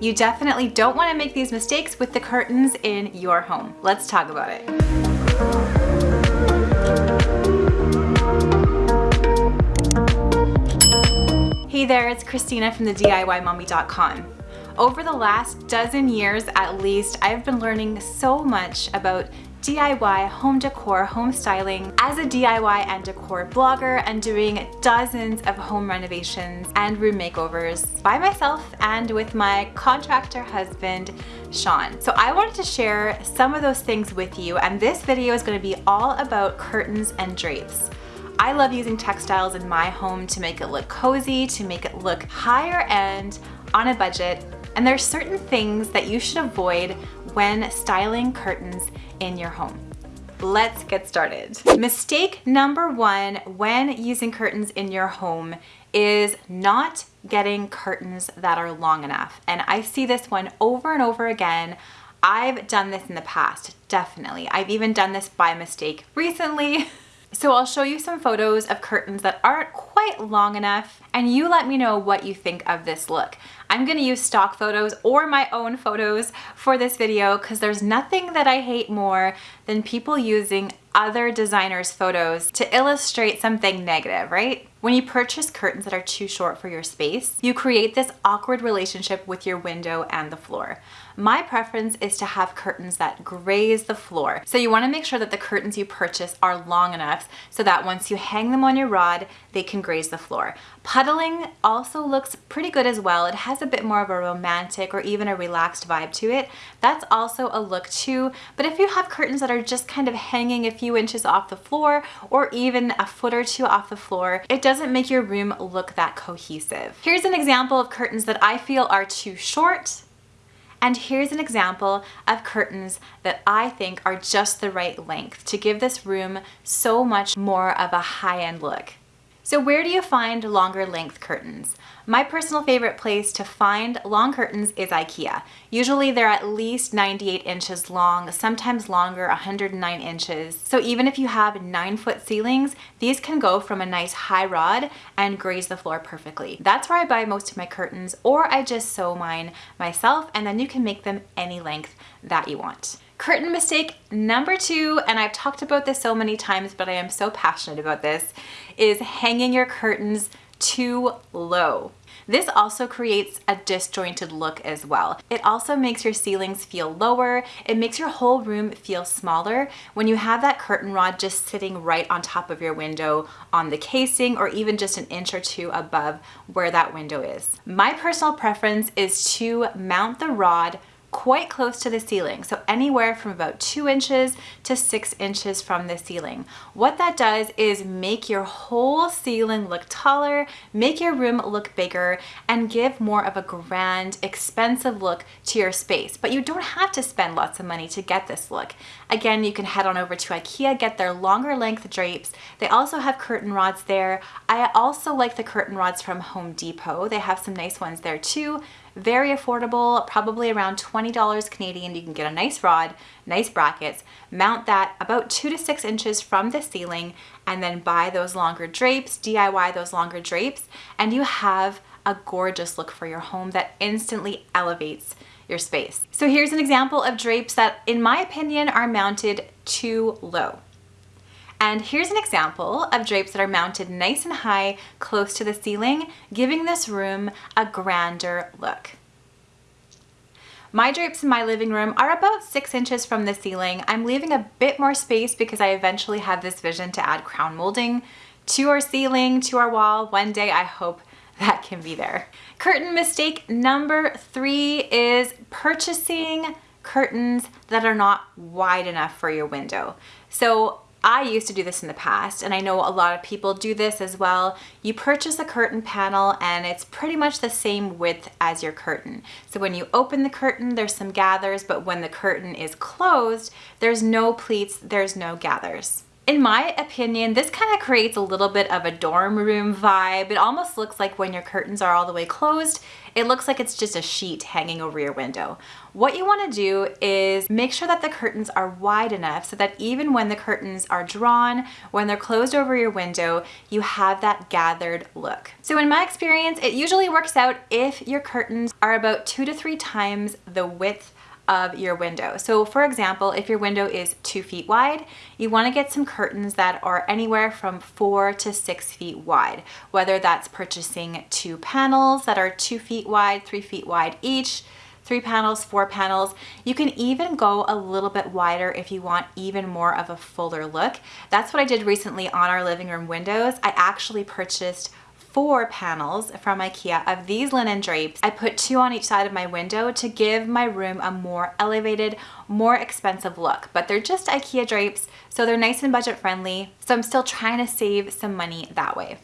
You definitely don't wanna make these mistakes with the curtains in your home. Let's talk about it. Hey there, it's Christina from the DIYmommy.com. Over the last dozen years at least, I've been learning so much about DIY, home decor, home styling as a DIY and decor blogger and doing dozens of home renovations and room makeovers by myself and with my contractor husband, Sean. So I wanted to share some of those things with you and this video is gonna be all about curtains and drapes. I love using textiles in my home to make it look cozy, to make it look higher end, on a budget, and there's certain things that you should avoid when styling curtains in your home. Let's get started. Mistake number one when using curtains in your home is not getting curtains that are long enough. And I see this one over and over again. I've done this in the past, definitely. I've even done this by mistake recently. So I'll show you some photos of curtains that aren't quite long enough and you let me know what you think of this look. I'm gonna use stock photos or my own photos for this video because there's nothing that I hate more than people using other designers' photos to illustrate something negative, right? When you purchase curtains that are too short for your space, you create this awkward relationship with your window and the floor. My preference is to have curtains that graze the floor. So you wanna make sure that the curtains you purchase are long enough so that once you hang them on your rod, they can graze the floor. Puddling also looks pretty good as well. It has a bit more of a romantic or even a relaxed vibe to it. That's also a look too. But if you have curtains that are just kind of hanging a few inches off the floor or even a foot or two off the floor, it doesn't make your room look that cohesive. Here's an example of curtains that I feel are too short and here's an example of curtains that I think are just the right length to give this room so much more of a high-end look. So where do you find longer length curtains? My personal favorite place to find long curtains is Ikea. Usually they're at least 98 inches long, sometimes longer, 109 inches. So even if you have nine foot ceilings, these can go from a nice high rod and graze the floor perfectly. That's where I buy most of my curtains or I just sew mine myself and then you can make them any length that you want. Curtain mistake number two, and I've talked about this so many times, but I am so passionate about this, is hanging your curtains too low. This also creates a disjointed look as well. It also makes your ceilings feel lower. It makes your whole room feel smaller when you have that curtain rod just sitting right on top of your window on the casing or even just an inch or two above where that window is. My personal preference is to mount the rod quite close to the ceiling. So anywhere from about two inches to six inches from the ceiling. What that does is make your whole ceiling look taller, make your room look bigger, and give more of a grand, expensive look to your space. But you don't have to spend lots of money to get this look. Again, you can head on over to Ikea, get their longer length drapes. They also have curtain rods there. I also like the curtain rods from Home Depot. They have some nice ones there too very affordable, probably around $20 Canadian. You can get a nice rod, nice brackets, mount that about two to six inches from the ceiling, and then buy those longer drapes, DIY those longer drapes, and you have a gorgeous look for your home that instantly elevates your space. So here's an example of drapes that, in my opinion, are mounted too low. And here's an example of drapes that are mounted nice and high close to the ceiling, giving this room a grander look. My drapes in my living room are about six inches from the ceiling. I'm leaving a bit more space because I eventually have this vision to add crown molding to our ceiling, to our wall. One day I hope that can be there. Curtain mistake number three is purchasing curtains that are not wide enough for your window. So I used to do this in the past and I know a lot of people do this as well. You purchase a curtain panel and it's pretty much the same width as your curtain. So when you open the curtain, there's some gathers, but when the curtain is closed, there's no pleats, there's no gathers. In my opinion, this kind of creates a little bit of a dorm room vibe. It almost looks like when your curtains are all the way closed, it looks like it's just a sheet hanging over your window. What you wanna do is make sure that the curtains are wide enough so that even when the curtains are drawn, when they're closed over your window, you have that gathered look. So in my experience, it usually works out if your curtains are about two to three times the width of your window. So for example, if your window is two feet wide, you wanna get some curtains that are anywhere from four to six feet wide, whether that's purchasing two panels that are two feet wide, three feet wide each, three panels, four panels. You can even go a little bit wider if you want even more of a fuller look. That's what I did recently on our living room windows. I actually purchased four panels from Ikea of these linen drapes. I put two on each side of my window to give my room a more elevated, more expensive look. But they're just Ikea drapes, so they're nice and budget friendly. So I'm still trying to save some money that way.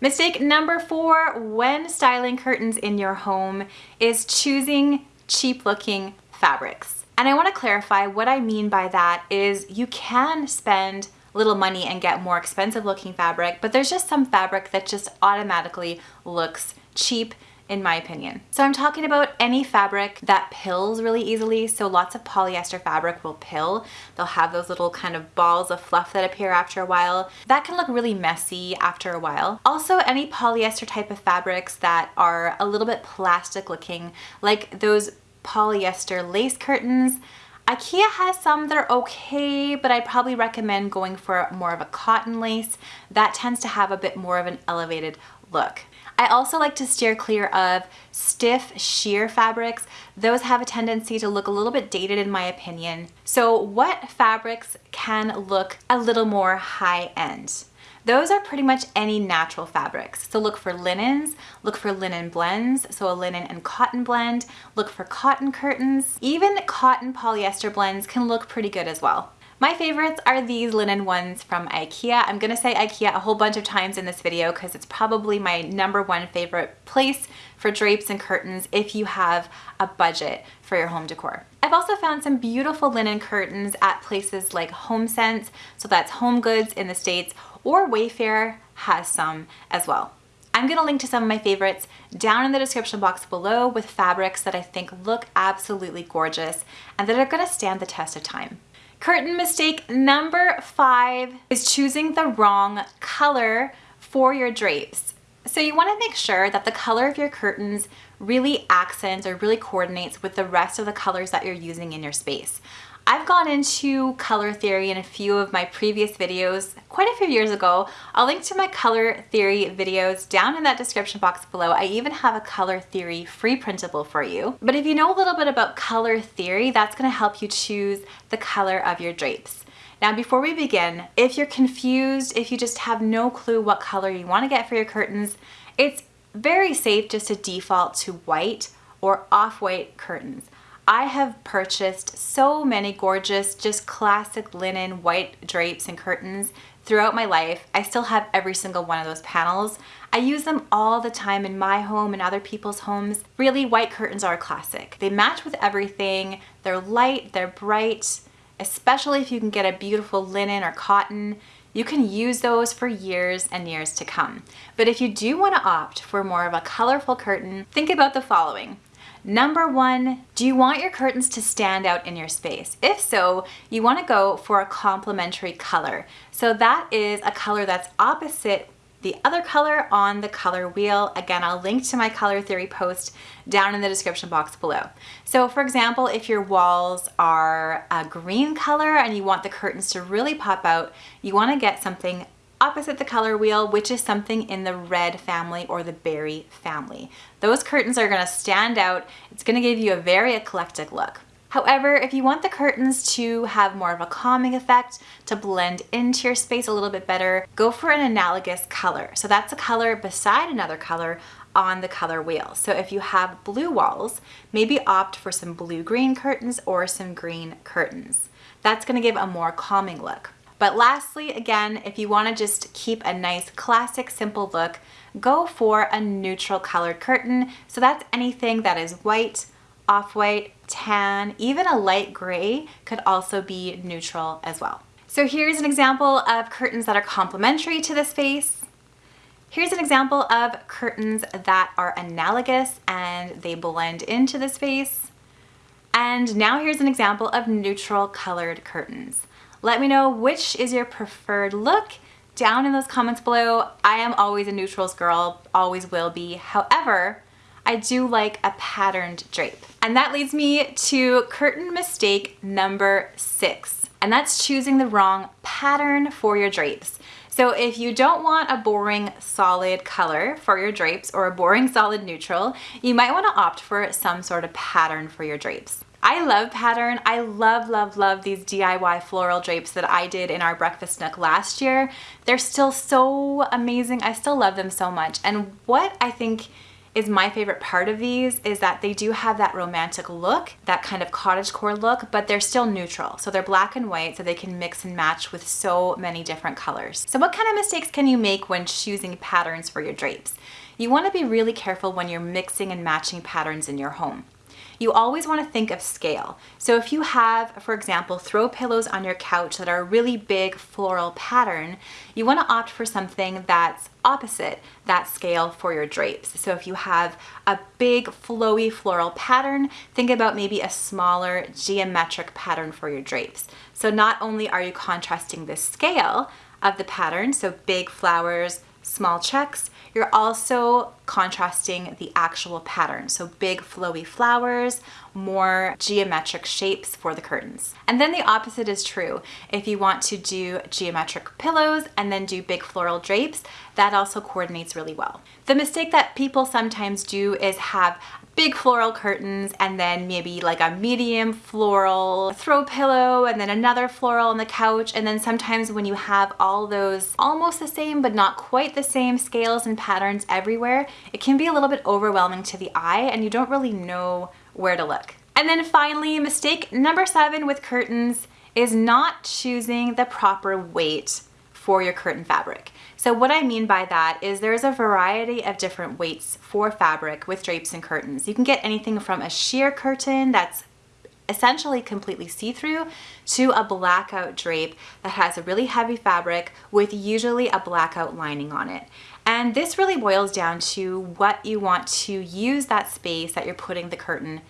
Mistake number four when styling curtains in your home is choosing cheap looking fabrics. And I wanna clarify what I mean by that is you can spend little money and get more expensive looking fabric, but there's just some fabric that just automatically looks cheap in my opinion. So I'm talking about any fabric that pills really easily. So lots of polyester fabric will pill. They'll have those little kind of balls of fluff that appear after a while. That can look really messy after a while. Also any polyester type of fabrics that are a little bit plastic looking, like those polyester lace curtains, Ikea has some that are okay, but I'd probably recommend going for more of a cotton lace. That tends to have a bit more of an elevated look. I also like to steer clear of stiff sheer fabrics. Those have a tendency to look a little bit dated in my opinion. So what fabrics can look a little more high end? Those are pretty much any natural fabrics. So look for linens, look for linen blends, so a linen and cotton blend, look for cotton curtains. Even cotton polyester blends can look pretty good as well. My favorites are these linen ones from Ikea. I'm gonna say Ikea a whole bunch of times in this video because it's probably my number one favorite place for drapes and curtains if you have a budget for your home decor. I've also found some beautiful linen curtains at places like HomeSense, so that's Home Goods in the States, or Wayfair has some as well. I'm gonna link to some of my favorites down in the description box below with fabrics that I think look absolutely gorgeous and that are gonna stand the test of time. Curtain mistake number five is choosing the wrong color for your drapes. So you wanna make sure that the color of your curtains really accents or really coordinates with the rest of the colors that you're using in your space. I've gone into color theory in a few of my previous videos quite a few years ago. I'll link to my color theory videos down in that description box below. I even have a color theory free printable for you. But if you know a little bit about color theory, that's gonna help you choose the color of your drapes. Now before we begin, if you're confused, if you just have no clue what color you wanna get for your curtains, it's very safe just to default to white or off-white curtains. I have purchased so many gorgeous, just classic linen white drapes and curtains throughout my life. I still have every single one of those panels. I use them all the time in my home and other people's homes. Really, white curtains are a classic. They match with everything. They're light, they're bright, especially if you can get a beautiful linen or cotton. You can use those for years and years to come. But if you do want to opt for more of a colorful curtain, think about the following. Number one, do you want your curtains to stand out in your space? If so, you wanna go for a complementary color. So that is a color that's opposite the other color on the color wheel. Again, I'll link to my color theory post down in the description box below. So for example, if your walls are a green color and you want the curtains to really pop out, you wanna get something opposite the color wheel, which is something in the red family or the berry family. Those curtains are gonna stand out. It's gonna give you a very eclectic look. However, if you want the curtains to have more of a calming effect, to blend into your space a little bit better, go for an analogous color. So that's a color beside another color on the color wheel. So if you have blue walls, maybe opt for some blue-green curtains or some green curtains. That's gonna give a more calming look. But lastly, again, if you wanna just keep a nice classic simple look, go for a neutral colored curtain. So that's anything that is white, off-white, tan, even a light gray could also be neutral as well. So here's an example of curtains that are complementary to this space. Here's an example of curtains that are analogous and they blend into the space. And now here's an example of neutral colored curtains. Let me know which is your preferred look down in those comments below. I am always a neutrals girl, always will be. However, I do like a patterned drape. And that leads me to curtain mistake number six, and that's choosing the wrong pattern for your drapes. So if you don't want a boring solid color for your drapes or a boring solid neutral, you might want to opt for some sort of pattern for your drapes. I love pattern. I love, love, love these DIY floral drapes that I did in our breakfast nook last year. They're still so amazing. I still love them so much. And what I think is my favorite part of these is that they do have that romantic look, that kind of cottagecore look, but they're still neutral. So they're black and white so they can mix and match with so many different colors. So what kind of mistakes can you make when choosing patterns for your drapes? You wanna be really careful when you're mixing and matching patterns in your home you always want to think of scale. So if you have, for example, throw pillows on your couch that are a really big floral pattern, you want to opt for something that's opposite that scale for your drapes. So if you have a big flowy floral pattern, think about maybe a smaller geometric pattern for your drapes. So not only are you contrasting the scale of the pattern, so big flowers, small checks, you're also contrasting the actual pattern. So big flowy flowers, more geometric shapes for the curtains. And then the opposite is true. If you want to do geometric pillows and then do big floral drapes, that also coordinates really well. The mistake that people sometimes do is have big floral curtains and then maybe like a medium floral throw pillow and then another floral on the couch and then sometimes when you have all those almost the same but not quite the same scales and patterns everywhere it can be a little bit overwhelming to the eye and you don't really know where to look. And then finally mistake number seven with curtains is not choosing the proper weight for your curtain fabric. So what I mean by that is there's a variety of different weights for fabric with drapes and curtains. You can get anything from a sheer curtain that's essentially completely see-through to a blackout drape that has a really heavy fabric with usually a blackout lining on it. And this really boils down to what you want to use that space that you're putting the curtain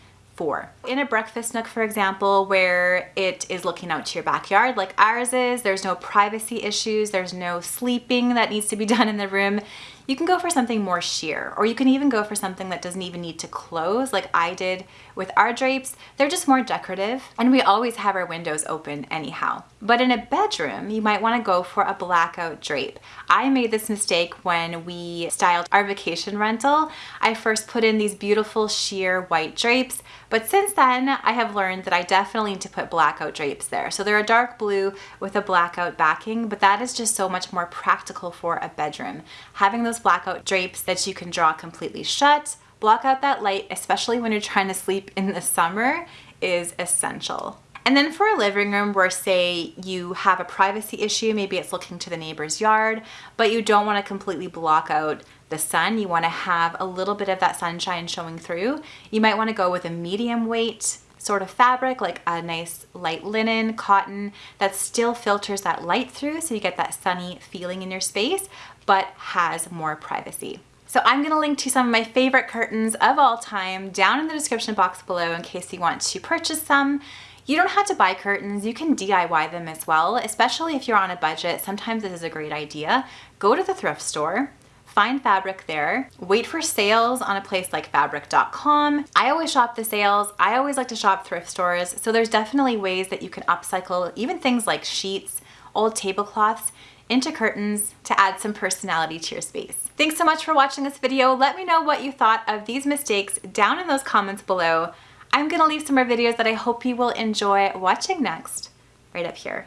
In a breakfast nook, for example, where it is looking out to your backyard like ours is, there's no privacy issues, there's no sleeping that needs to be done in the room, you can go for something more sheer, or you can even go for something that doesn't even need to close like I did with our drapes. They're just more decorative, and we always have our windows open anyhow. But in a bedroom, you might wanna go for a blackout drape. I made this mistake when we styled our vacation rental. I first put in these beautiful sheer white drapes, but since then, I have learned that I definitely need to put blackout drapes there. So they're a dark blue with a blackout backing, but that is just so much more practical for a bedroom. Having those blackout drapes that you can draw completely shut, block out that light, especially when you're trying to sleep in the summer, is essential. And then for a living room where say you have a privacy issue, maybe it's looking to the neighbor's yard, but you don't want to completely block out the sun, you want to have a little bit of that sunshine showing through, you might want to go with a medium weight sort of fabric, like a nice light linen, cotton, that still filters that light through so you get that sunny feeling in your space, but has more privacy. So I'm gonna link to some of my favorite curtains of all time down in the description box below in case you want to purchase some. You don't have to buy curtains, you can DIY them as well, especially if you're on a budget. Sometimes this is a great idea. Go to the thrift store, find fabric there, wait for sales on a place like fabric.com. I always shop the sales. I always like to shop thrift stores. So there's definitely ways that you can upcycle even things like sheets, old tablecloths into curtains to add some personality to your space. Thanks so much for watching this video. Let me know what you thought of these mistakes down in those comments below. I'm gonna leave some more videos that I hope you will enjoy watching next, right up here.